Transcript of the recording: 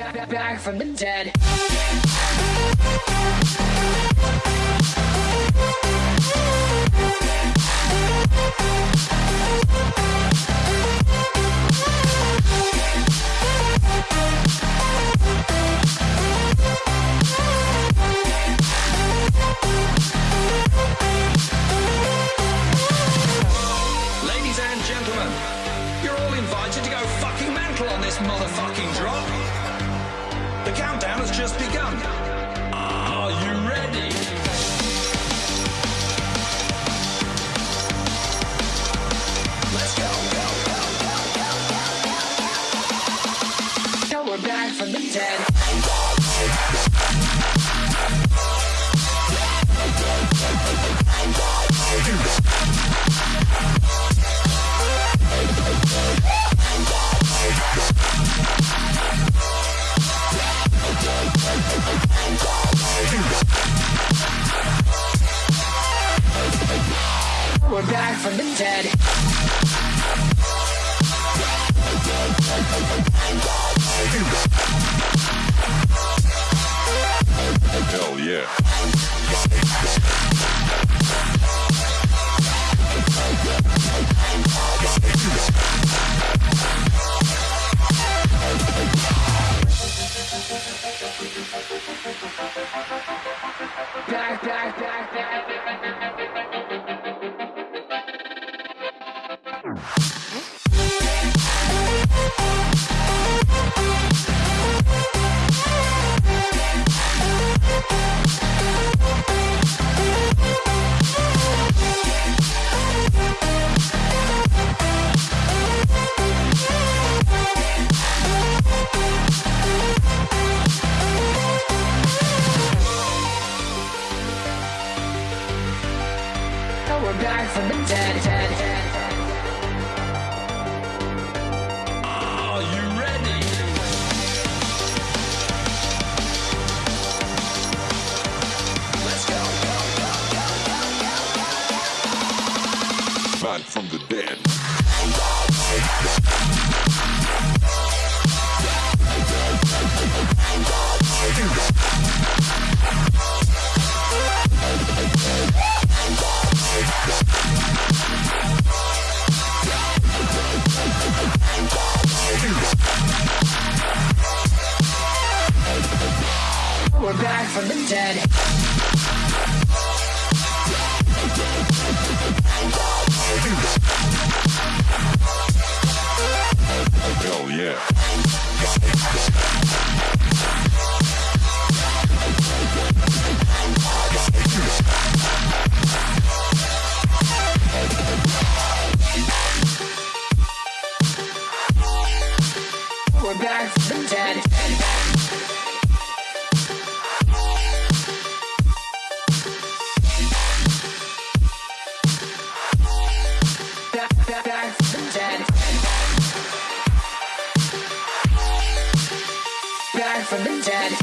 back, from the dead. Ladies and gentlemen, you're all invited to go fucking mental on this motherfucking drop. The countdown has just begun. From the dead. Now we're you ready? Let's go. back from the dead. dead, dead. Are you We're back from the dead. Hell yeah. back from the dead.